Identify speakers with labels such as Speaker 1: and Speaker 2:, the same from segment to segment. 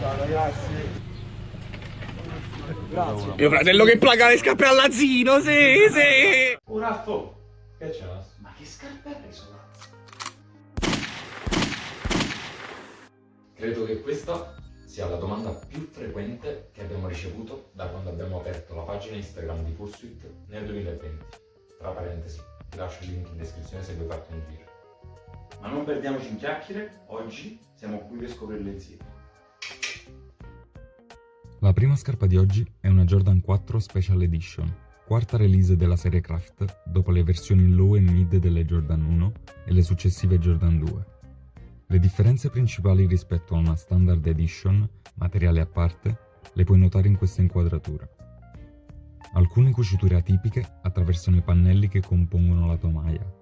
Speaker 1: Ciao ragazzi. Grazie.
Speaker 2: Mio fratello che placa le scarpe all'azzino, sì, sì!
Speaker 3: Oh Raffo! Che c'è? Ma che scarpe hai preso? Credo che questa sia la domanda più frequente che abbiamo ricevuto da quando abbiamo aperto la pagina Instagram di Pursuit nel 2020. Tra parentesi, ti lascio il link in descrizione se vuoi farti un giro. Ma non perdiamoci in chiacchiere, oggi siamo qui per scoprirle insieme.
Speaker 4: La prima scarpa di oggi è una Jordan 4 Special Edition, quarta release della serie Craft dopo le versioni low e mid delle Jordan 1 e le successive Jordan 2. Le differenze principali rispetto a una Standard Edition, materiale a parte, le puoi notare in questa inquadratura. Alcune cuciture atipiche attraversano i pannelli che compongono la tomaia.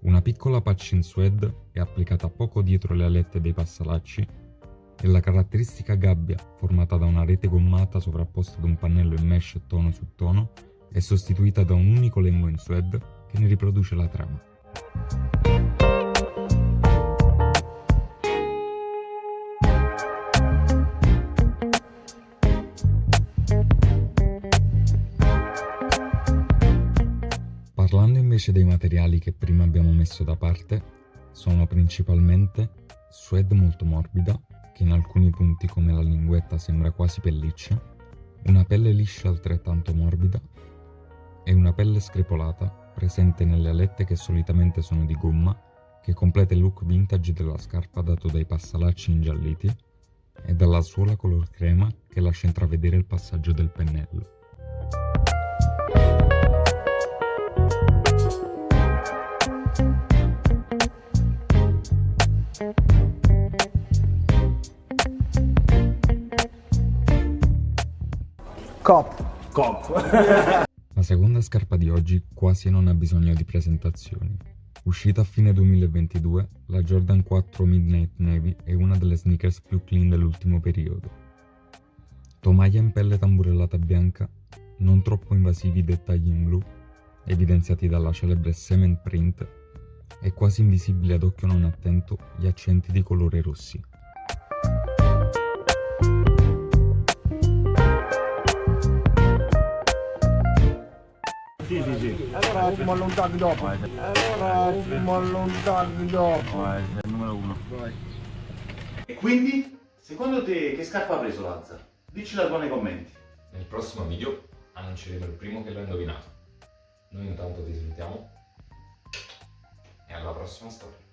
Speaker 4: Una piccola patch in suede è applicata poco dietro le alette dei passalacci e la caratteristica gabbia, formata da una rete gommata sovrapposta ad un pannello in mesh tono su tono, è sostituita da un unico lembo in suede che ne riproduce la trama. Invece dei materiali che prima abbiamo messo da parte, sono principalmente suede molto morbida, che in alcuni punti come la linguetta sembra quasi pelliccia, una pelle liscia altrettanto morbida e una pelle screpolata presente nelle alette che solitamente sono di gomma che completa il look vintage della scarpa dato dai passalacci ingialliti e dalla suola color crema che lascia intravedere il passaggio del pennello.
Speaker 1: Cop.
Speaker 3: Cop!
Speaker 4: La seconda scarpa di oggi quasi non ha bisogno di presentazioni. Uscita a fine 2022, la Jordan 4 Midnight Navy è una delle sneakers più clean dell'ultimo periodo. Tomaia in pelle tamburellata bianca, non troppo invasivi dettagli in blu, evidenziati dalla celebre cement print, e quasi invisibili ad occhio non attento gli accenti di colore rossi.
Speaker 1: Allora fumo allontano dopo. Allora fumo allontano dopo.
Speaker 3: Vai, sei il numero uno. E quindi, secondo te che scarpa ha preso Lazza? Dici la tua nei commenti.
Speaker 4: Nel prossimo video annunceremo il primo che l'ha indovinato. Noi intanto ti salutiamo e alla prossima storia.